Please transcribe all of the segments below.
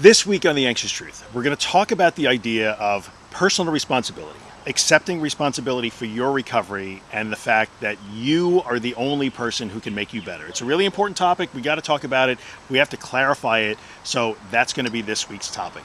This week on The Anxious Truth, we're going to talk about the idea of personal responsibility, accepting responsibility for your recovery, and the fact that you are the only person who can make you better. It's a really important topic. We got to talk about it. We have to clarify it. So that's going to be this week's topic.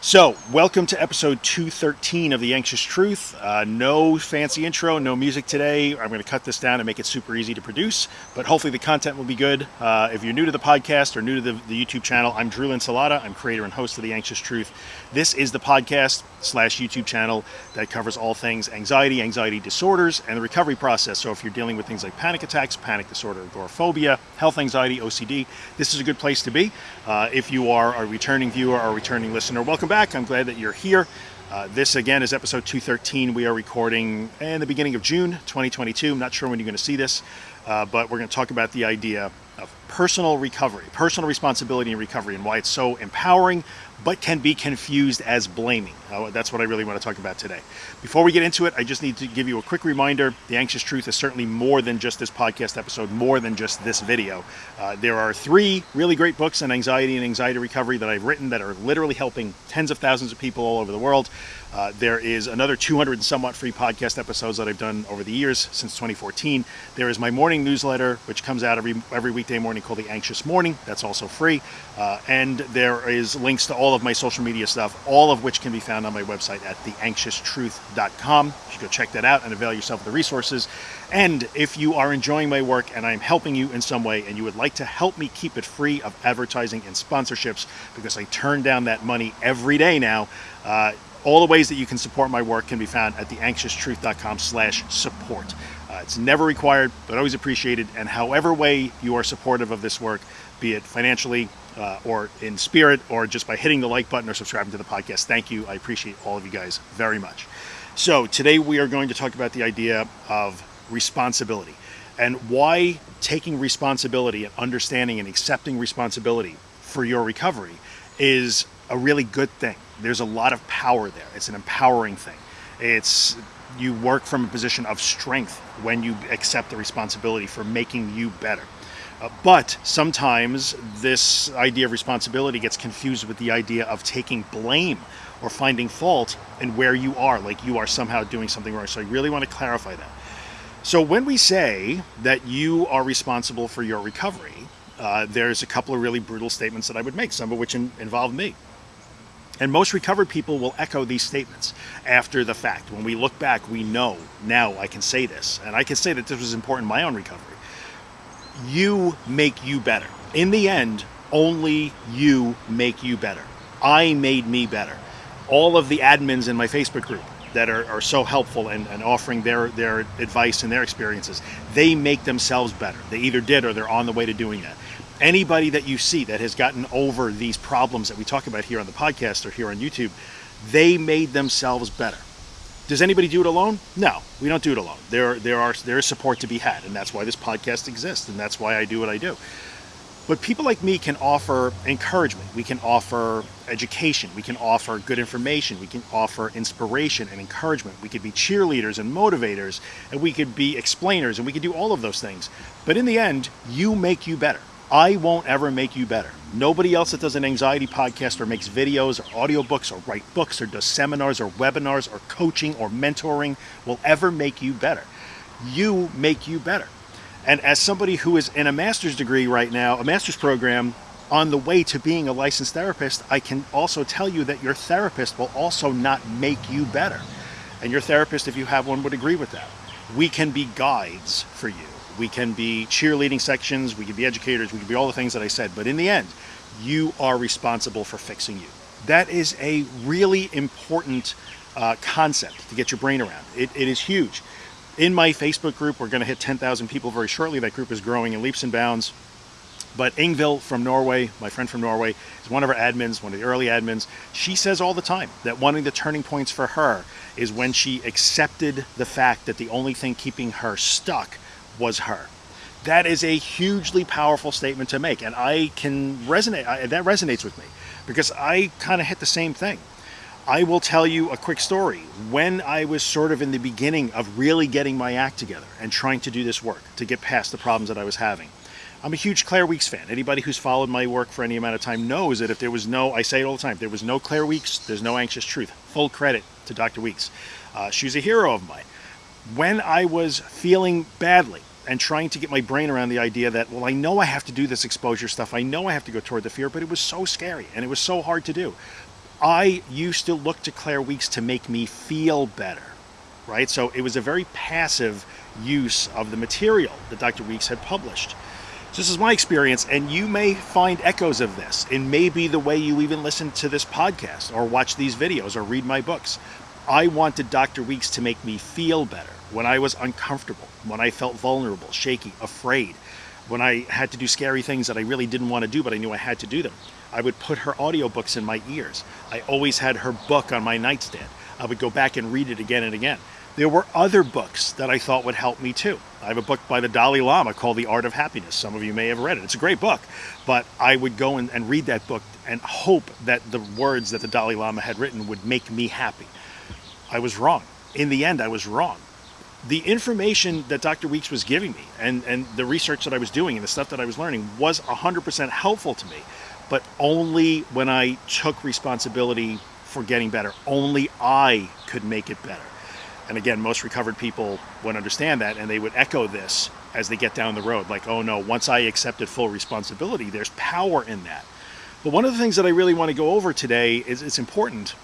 So, welcome to episode 213 of The Anxious Truth. Uh, no fancy intro, no music today. I'm going to cut this down and make it super easy to produce, but hopefully the content will be good. Uh, if you're new to the podcast or new to the, the YouTube channel, I'm Drew Linsalata. I'm creator and host of The Anxious Truth. This is the podcast slash YouTube channel that covers all things anxiety, anxiety disorders, and the recovery process. So, if you're dealing with things like panic attacks, panic disorder, agoraphobia, health anxiety, OCD, this is a good place to be. Uh, if you are a returning viewer or a returning listener, welcome welcome back. I'm glad that you're here. Uh, this again is episode 213. We are recording in the beginning of June 2022. I'm not sure when you're going to see this, uh, but we're going to talk about the idea of personal recovery, personal responsibility and recovery, and why it's so empowering, but can be confused as blaming. That's what I really want to talk about today. Before we get into it, I just need to give you a quick reminder The Anxious Truth is certainly more than just this podcast episode, more than just this video. Uh, there are three really great books on anxiety and anxiety recovery that I've written that are literally helping tens of thousands of people all over the world. Uh, there is another 200 and somewhat free podcast episodes that I've done over the years since 2014. There is my morning newsletter, which comes out every every weekday morning called The Anxious Morning. That's also free. Uh, and there is links to all of my social media stuff, all of which can be found on my website at theanxioustruth.com. You should go check that out and avail yourself of the resources. And if you are enjoying my work and I'm helping you in some way and you would like to help me keep it free of advertising and sponsorships because I turn down that money every day now, uh, all the ways that you can support my work can be found at theanxioustruth.com slash support. Uh, it's never required, but always appreciated. And however way you are supportive of this work, be it financially uh, or in spirit or just by hitting the like button or subscribing to the podcast, thank you. I appreciate all of you guys very much. So today we are going to talk about the idea of responsibility and why taking responsibility and understanding and accepting responsibility for your recovery is a really good thing. There's a lot of power there. It's an empowering thing. It's you work from a position of strength when you accept the responsibility for making you better. But sometimes this idea of responsibility gets confused with the idea of taking blame or finding fault in where you are, like you are somehow doing something wrong. So I really want to clarify that. So when we say that you are responsible for your recovery, uh, there's a couple of really brutal statements that I would make, some of which in, involve me. And most recovered people will echo these statements after the fact. When we look back, we know now I can say this. And I can say that this was important in my own recovery. You make you better. In the end, only you make you better. I made me better. All of the admins in my Facebook group that are, are so helpful and, and offering their, their advice and their experiences, they make themselves better. They either did or they're on the way to doing that anybody that you see that has gotten over these problems that we talk about here on the podcast or here on YouTube, they made themselves better. Does anybody do it alone? No, we don't do it alone. There, there are there is support to be had, and that's why this podcast exists, and that's why I do what I do. But people like me can offer encouragement. We can offer education. We can offer good information. We can offer inspiration and encouragement. We could be cheerleaders and motivators, and we could be explainers, and we could do all of those things. But in the end, you make you better. I won't ever make you better. Nobody else that does an anxiety podcast or makes videos or audiobooks or write books or does seminars or webinars or coaching or mentoring will ever make you better. You make you better. And as somebody who is in a master's degree right now, a master's program on the way to being a licensed therapist, I can also tell you that your therapist will also not make you better. And your therapist, if you have one, would agree with that. We can be guides for you we can be cheerleading sections, we can be educators, we can be all the things that I said, but in the end, you are responsible for fixing you. That is a really important uh, concept to get your brain around. It, it is huge. In my Facebook group, we're going to hit 10,000 people very shortly. That group is growing in leaps and bounds. But Ingvild from Norway, my friend from Norway, is one of our admins, one of the early admins. She says all the time that one of the turning points for her is when she accepted the fact that the only thing keeping her stuck was her. That is a hugely powerful statement to make, and I can resonate. I, that resonates with me because I kind of hit the same thing. I will tell you a quick story. When I was sort of in the beginning of really getting my act together and trying to do this work to get past the problems that I was having, I'm a huge Claire Weekes fan. Anybody who's followed my work for any amount of time knows that if there was no, I say it all the time, there was no Claire Weekes, there's no Anxious Truth. Full credit to Dr. Weekes. Uh, she's a hero of mine. When I was feeling badly and trying to get my brain around the idea that, well, I know I have to do this exposure stuff, I know I have to go toward the fear, but it was so scary and it was so hard to do. I used to look to Claire Weekes to make me feel better, right? So it was a very passive use of the material that Dr. Weekes had published. So this is my experience, and you may find echoes of this in maybe the way you even listen to this podcast or watch these videos or read my books. I wanted Dr. Weekes to make me feel better when I was uncomfortable, when I felt vulnerable, shaky, afraid, when I had to do scary things that I really didn't want to do, but I knew I had to do them. I would put her audiobooks in my ears. I always had her book on my nightstand. I would go back and read it again and again. There were other books that I thought would help me too. I have a book by the Dalai Lama called The Art of Happiness. Some of you may have read it. It's a great book, but I would go and, and read that book and hope that the words that the Dalai Lama had written would make me happy. I was wrong. In the end, I was wrong. The information that Dr. Weekes was giving me and, and the research that I was doing and the stuff that I was learning was 100% helpful to me, but only when I took responsibility for getting better. Only I could make it better. And again, most recovered people would understand that and they would echo this as they get down the road like, oh no, once I accepted full responsibility, there's power in that. But one of the things that I really want to go over today is it's important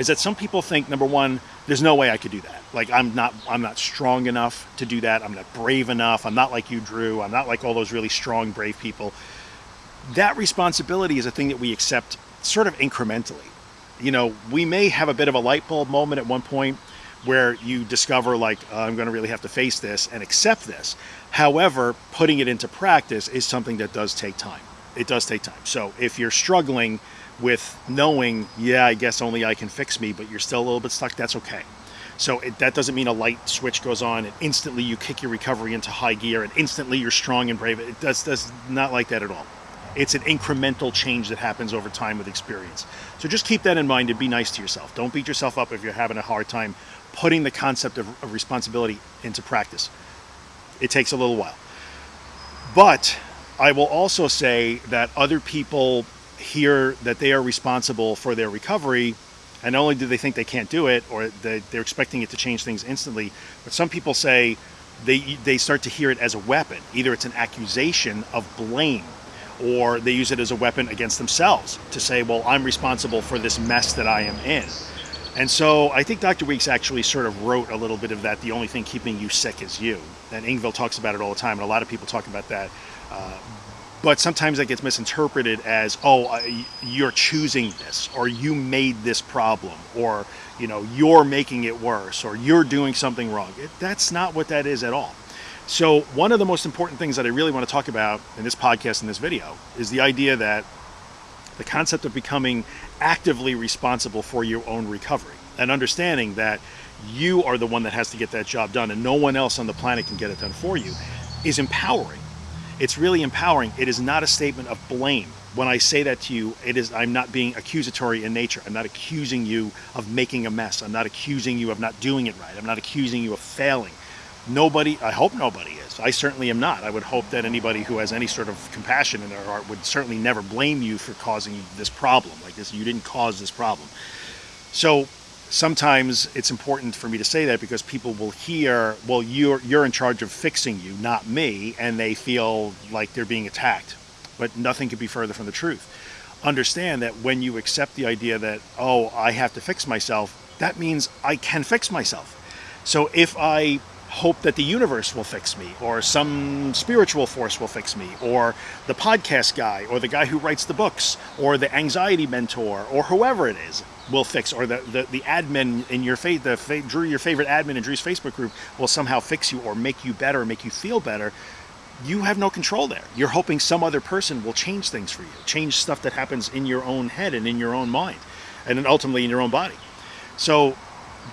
is that some people think number one, there's no way I could do that. Like I'm not I'm not strong enough to do that. I'm not brave enough. I'm not like you, Drew. I'm not like all those really strong, brave people. That responsibility is a thing that we accept sort of incrementally. You know, we may have a bit of a light bulb moment at one point where you discover like uh, I'm going to really have to face this and accept this. However, putting it into practice is something that does take time. It does take time. So if you're struggling with knowing, yeah, I guess only I can fix me, but you're still a little bit stuck, that's okay. So it, that doesn't mean a light switch goes on and instantly you kick your recovery into high gear and instantly you're strong and brave. It does, does not like that at all. It's an incremental change that happens over time with experience. So just keep that in mind and be nice to yourself. Don't beat yourself up if you're having a hard time putting the concept of, of responsibility into practice. It takes a little while. But I will also say that other people hear that they are responsible for their recovery, and not only do they think they can't do it or they, they're expecting it to change things instantly, but some people say they, they start to hear it as a weapon. Either it's an accusation of blame or they use it as a weapon against themselves to say, well, I'm responsible for this mess that I am in. And so I think Dr. Weekes actually sort of wrote a little bit of that. The only thing keeping you sick is you. And Ingvild talks about it all the time, and a lot of people talk about that. Uh, but sometimes that gets misinterpreted as, oh, uh, you're choosing this, or you made this problem, or you know, you're making it worse, or you're doing something wrong. It, that's not what that is at all. So one of the most important things that I really want to talk about in this podcast in this video is the idea that the concept of becoming actively responsible for your own recovery and understanding that you are the one that has to get that job done and no one else on the planet can get it done for you is empowering. It's really empowering. It is not a statement of blame. When I say that to you, it is I'm not being accusatory in nature. I'm not accusing you of making a mess. I'm not accusing you of not doing it right. I'm not accusing you of failing. Nobody, I hope nobody is. I certainly am not. I would hope that anybody who has any sort of compassion in their heart would certainly never blame you for causing this problem. Like this, you didn't cause this problem. So sometimes it's important for me to say that because people will hear, well, you're you're in charge of fixing you, not me, and they feel like they're being attacked. But nothing could be further from the truth. Understand that when you accept the idea that, oh, I have to fix myself, that means I can fix myself. So if I hope that the universe will fix me or some spiritual force will fix me or the podcast guy or the guy who writes the books or the anxiety mentor or whoever it is will fix or the, the, the admin in your faith the fa- drew your favorite admin in drew's facebook group will somehow fix you or make you better or make you feel better you have no control there you're hoping some other person will change things for you change stuff that happens in your own head and in your own mind and then ultimately in your own body so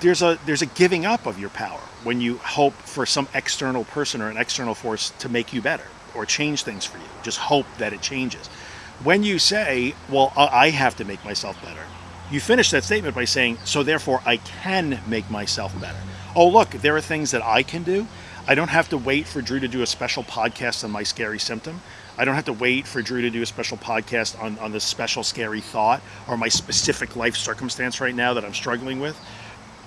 there's a there's a giving up of your power when you hope for some external person or an external force to make you better or change things for you. Just hope that it changes. When you say, "Well, I have to make myself better," you finish that statement by saying, "So therefore, I can make myself better." Oh, look, there are things that I can do. I don't have to wait for Drew to do a special podcast on my scary symptom. I don't have to wait for Drew to do a special podcast on, on this special scary thought or my specific life circumstance right now that I'm struggling with.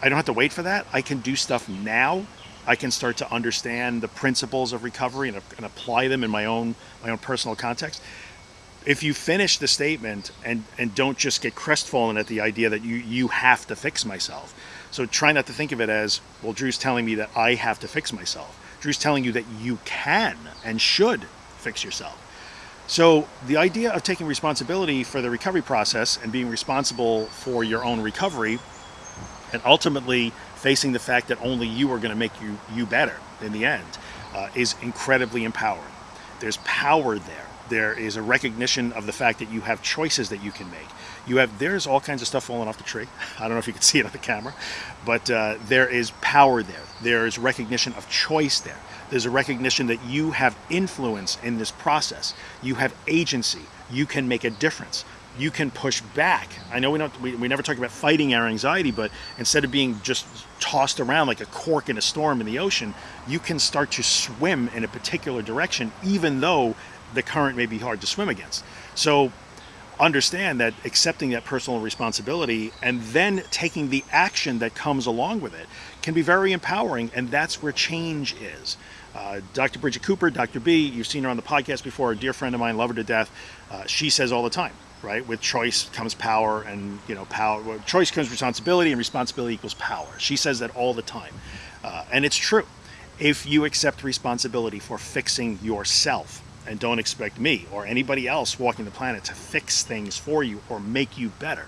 I don't have to wait for that. I can do stuff now. I can start to understand the principles of recovery and, and apply them in my own my own personal context. If you finish the statement and and don't just get crestfallen at the idea that you you have to fix myself. So try not to think of it as, well, Drew's telling me that I have to fix myself. Drew's telling you that you can and should fix yourself. So the idea of taking responsibility for the recovery process and being responsible for your own recovery and ultimately facing the fact that only you are going to make you you better in the end uh, is incredibly empowering. There's power there. There is a recognition of the fact that you have choices that you can make. You have there's all kinds of stuff falling off the tree. I don't know if you can see it on the camera, but uh, there is power there. There is recognition of choice there. There's a recognition that you have influence in this process. You have agency. You can make a difference you can push back. I know we don't we, we never talk about fighting our anxiety, but instead of being just tossed around like a cork in a storm in the ocean, you can start to swim in a particular direction, even though the current may be hard to swim against. So understand that accepting that personal responsibility and then taking the action that comes along with it can be very empowering, and that's where change is. Uh, Dr. Bridget Cooper, Dr. B, you've seen her on the podcast before, a dear friend of mine, love her to death. Uh, she says all the time, right? With choice comes power, and you know, power. Well, choice comes responsibility, and responsibility equals power. She says that all the time, uh, and it's true. If you accept responsibility for fixing yourself, and don't expect me or anybody else walking the planet to fix things for you or make you better,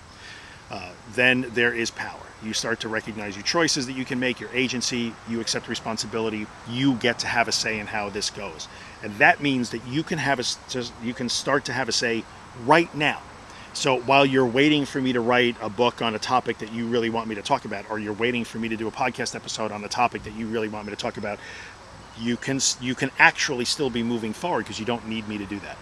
uh, then there is power. You start to recognize your choices that you can make, your agency, you accept responsibility, you get to have a say in how this goes. And that means that you can have a, you can start to have a say right now. So while you're waiting for me to write a book on a topic that you really want me to talk about, or you're waiting for me to do a podcast episode on a topic that you really want me to talk about, you can you can actually still be moving forward because you don't need me to do that.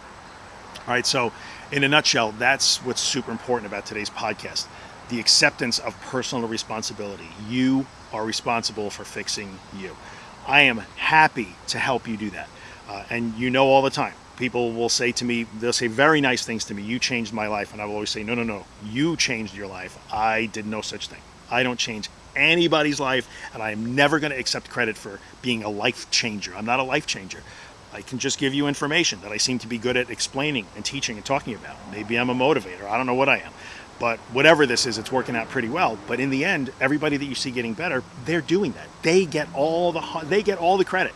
All right. So, in a nutshell, that's what's super important about today's podcast: the acceptance of personal responsibility. You are responsible for fixing you. I am happy to help you do that, uh, and you know all the time people will say to me, they'll say very nice things to me. You changed my life. And I will always say, no, no, no. You changed your life. I did no such thing. I don't change anybody's life. And I'm never going to accept credit for being a life changer. I'm not a life changer. I can just give you information that I seem to be good at explaining and teaching and talking about. Maybe I'm a motivator. I don't know what I am. But whatever this is, it's working out pretty well. But in the end, everybody that you see getting better, they're doing that. They get all the they get all the credit.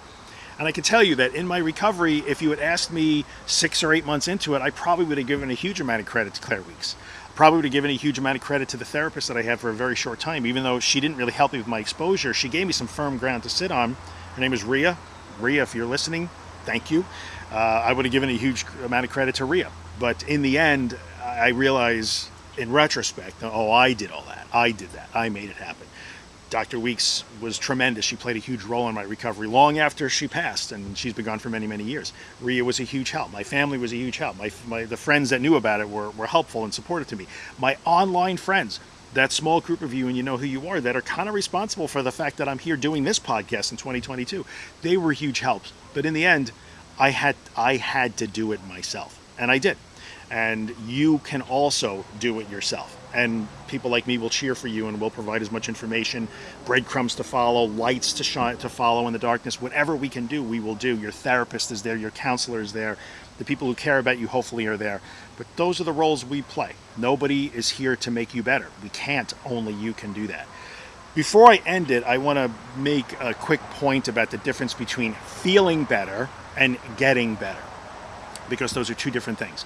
And I can tell you that in my recovery, if you had asked me six or eight months into it, I probably would have given a huge amount of credit to Claire Weekes. Probably would have given a huge amount of credit to the therapist that I had for a very short time, even though she didn't really help me with my exposure. She gave me some firm ground to sit on. Her name is Ria. Ria, if you're listening, thank you. Uh, I would have given a huge amount of credit to Ria. But in the end, I realize in retrospect, oh, I did all that. I did that. I made it happen. Dr. Weekes was tremendous. She played a huge role in my recovery long after she passed, and she's been gone for many, many years. Ria was a huge help. My family was a huge help. My, my the friends that knew about it were, were helpful and supportive to me. My online friends, that small group of you, and you know who you are, that are kind of responsible for the fact that I'm here doing this podcast in 2022, they were huge helps. But in the end, I had I had to do it myself, and I did. And you can also do it yourself and people like me will cheer for you and will provide as much information, breadcrumbs to follow, lights to shine to follow in the darkness. Whatever we can do, we will do. Your therapist is there, your counselor is there, the people who care about you hopefully are there. But those are the roles we play. Nobody is here to make you better. We can't. Only you can do that. Before I end it, I want to make a quick point about the difference between feeling better and getting better because those are two different things.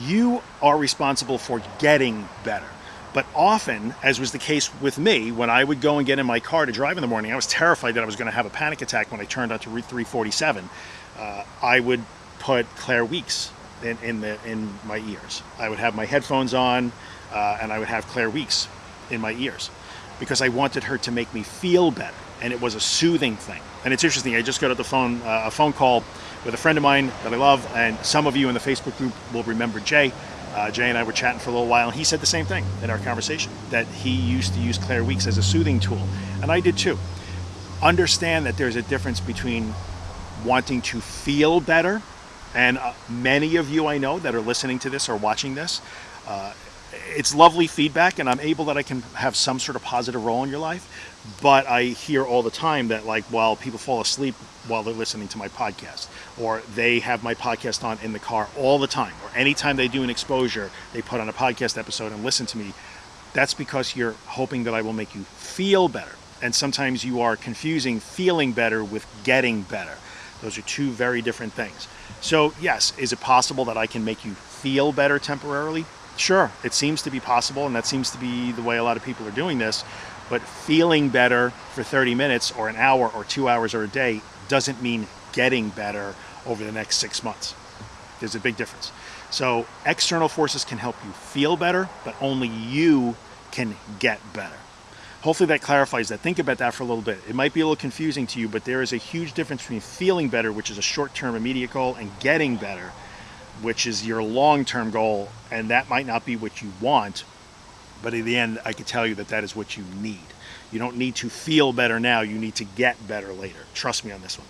You are responsible for getting better. But often, as was the case with me, when I would go and get in my car to drive in the morning, I was terrified that I was going to have a panic attack when I turned onto Route 347. Uh, I would put Claire Weekes in, in, the, in my ears. I would have my headphones on uh, and I would have Claire Weekes in my ears because I wanted her to make me feel better. And it was a soothing thing. And it's interesting, I just got the phone, uh, a phone call with a friend of mine that I love, and some of you in the Facebook group will remember Jay. Uh, Jay and I were chatting for a little while, and he said the same thing in our conversation that he used to use Claire Weekes as a soothing tool, and I did too. understand that there's a difference between wanting to feel better, and uh, many of you I know that are listening to this or watching this, uh, it's lovely feedback, and I'm able that I can have some sort of positive role in your life. But I hear all the time that, like, well, people fall asleep while they're listening to my podcast, or they have my podcast on in the car all the time, or anytime they do an exposure, they put on a podcast episode and listen to me. That's because you're hoping that I will make you feel better. And sometimes you are confusing feeling better with getting better. Those are two very different things. So, yes, is it possible that I can make you feel better temporarily? Sure, it seems to be possible, and that seems to be the way a lot of people are doing this. But feeling better for 30 minutes or an hour or two hours or a day doesn't mean getting better over the next six months. There's a big difference. So, external forces can help you feel better, but only you can get better. Hopefully, that clarifies that. Think about that for a little bit. It might be a little confusing to you, but there is a huge difference between feeling better, which is a short term immediate goal, and getting better, which is your long term goal, and that might not be what you want, but in the end, I can tell you that that is what you need. You don't need to feel better now, you need to get better later. Trust me on this one.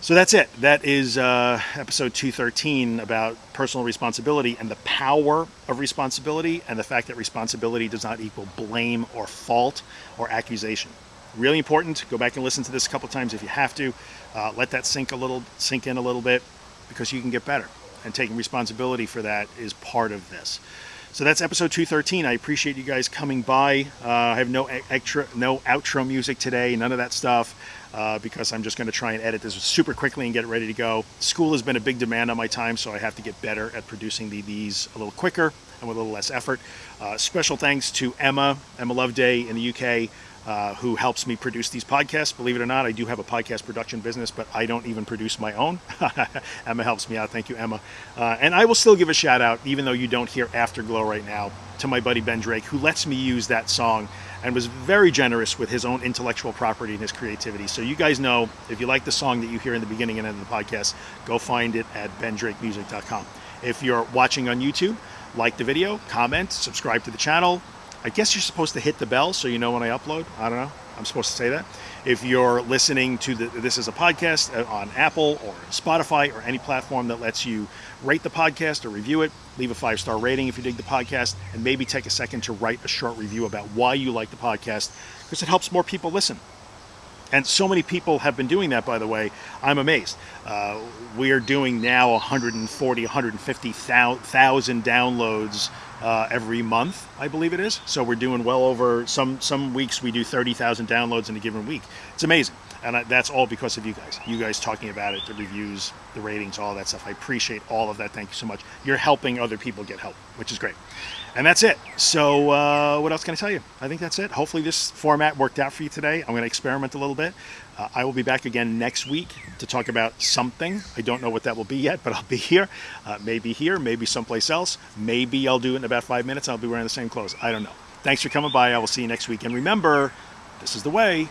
So that's it. That is uh, episode 213 about personal responsibility and the power of responsibility and the fact that responsibility does not equal blame or fault or accusation. Really important. Go back and listen to this a couple times if you have to. Uh, let that sink a little, sink in a little bit, because you can get better and taking responsibility for that is part of this. So that's episode 213. I appreciate you guys coming by. Uh, I have no extra, no outro music today, none of that stuff, uh, because I'm just going to try and edit this super quickly and get it ready to go. School has been a big demand on my time, so I have to get better at producing the, these a little quicker and with a little less effort. Uh, special thanks to Emma, Emma Loveday in the UK uh, who helps me produce these podcasts. Believe it or not, I do have a podcast production business, but I don't even produce my own. Emma helps me out. Thank you, Emma. Uh, and I will still give a shout out, even though you don't hear Afterglow right now, to my buddy Ben Drake, who lets me use that song and was very generous with his own intellectual property and his creativity. So you guys know, if you like the song that you hear in the beginning and end of the podcast, go find it at bendrakemusic.com. If you're watching on YouTube, like the video, comment, subscribe to the channel, I guess you're supposed to hit the bell so you know when I upload. I don't know. I'm supposed to say that. If you're listening to the, this is a podcast uh, on Apple or Spotify or any platform that lets you rate the podcast or review it, leave a five star rating if you dig the podcast, and maybe take a second to write a short review about why you like the podcast because it helps more people listen. And so many people have been doing that, by the way. I'm amazed. Uh, we are doing now 140, 150,000 downloads uh, every month, I believe it is. So we're doing well over some some weeks we do 30,000 downloads in a given week. It's amazing, and I, that's all because of you guys. You guys talking about it, the reviews, the ratings, all that stuff. I appreciate all of that. Thank you so much. You're helping other people get help, which is great. And that's it. So, uh, what else can I tell you? I think that's it. Hopefully, this format worked out for you today. I'm going to experiment a little bit. Uh, I will be back again next week to talk about something. I don't know what that will be yet, but I'll be here. Uh, maybe here, maybe someplace else. Maybe I'll do it in about five minutes. I'll be wearing the same clothes. I don't know. Thanks for coming by. I will see you next week. And remember, this is the way.